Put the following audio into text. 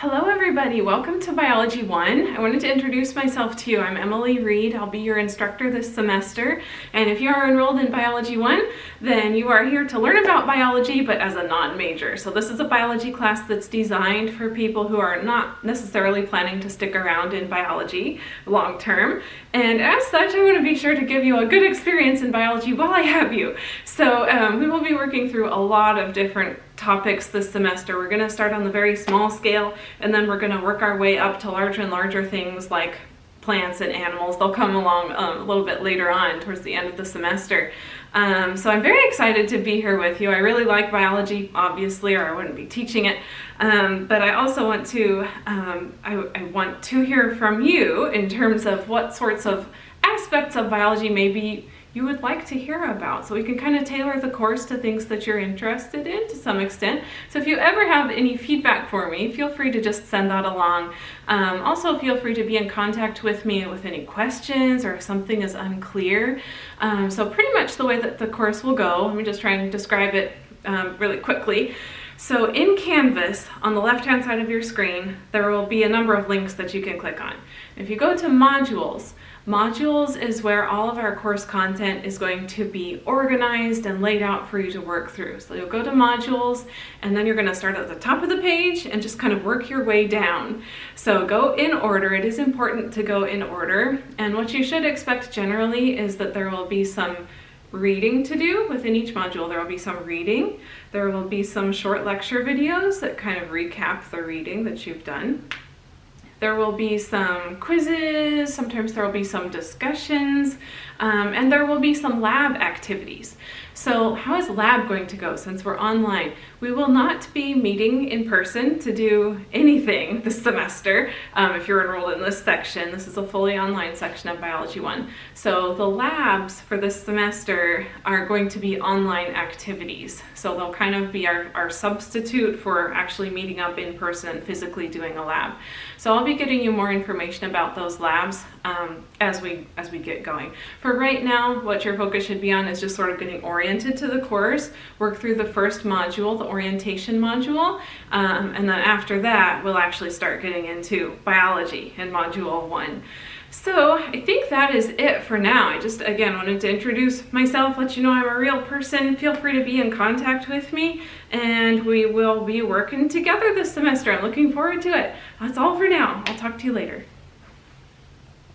Hello everybody, welcome to Biology 1. I wanted to introduce myself to you. I'm Emily Reed. I'll be your instructor this semester. And if you are enrolled in Biology 1, then you are here to learn about biology, but as a non-major. So this is a biology class that's designed for people who are not necessarily planning to stick around in biology long term. And as such, I want to be sure to give you a good experience in biology while I have you. So um, we will be working through a lot of different topics this semester. We're going to start on the very small scale and then we're going to work our way up to larger and larger things like plants and animals. They'll come along um, a little bit later on towards the end of the semester. Um, so I'm very excited to be here with you. I really like biology, obviously, or I wouldn't be teaching it. Um, but I also want to, um, I, I want to hear from you in terms of what sorts of aspects of biology maybe you would like to hear about. So we can kind of tailor the course to things that you're interested in to some extent. So if you ever have any feedback for me, feel free to just send that along. Um, also feel free to be in contact with me with any questions or if something is unclear. Um, so pretty much the way that the course will go, let me just try and describe it um, really quickly. So in Canvas, on the left-hand side of your screen, there will be a number of links that you can click on. If you go to modules, Modules is where all of our course content is going to be organized and laid out for you to work through. So you'll go to modules and then you're gonna start at the top of the page and just kind of work your way down. So go in order. It is important to go in order. And what you should expect generally is that there will be some reading to do within each module. There will be some reading. There will be some short lecture videos that kind of recap the reading that you've done. There will be some quizzes, sometimes there will be some discussions, um, and there will be some lab activities. So how is lab going to go since we're online? We will not be meeting in person to do anything this semester. Um, if you're enrolled in this section, this is a fully online section of Biology 1. So the labs for this semester are going to be online activities. So they'll kind of be our, our substitute for actually meeting up in person physically doing a lab. So I'll be getting you more information about those labs um, as we as we get going. For right now, what your focus should be on is just sort of getting oriented to the course, work through the first module, the orientation module, um, and then after that, we'll actually start getting into biology in module one. So I think that is it for now. I just, again, wanted to introduce myself, let you know I'm a real person. Feel free to be in contact with me and we will be working together this semester. I'm looking forward to it. That's all for now. I'll talk to you later.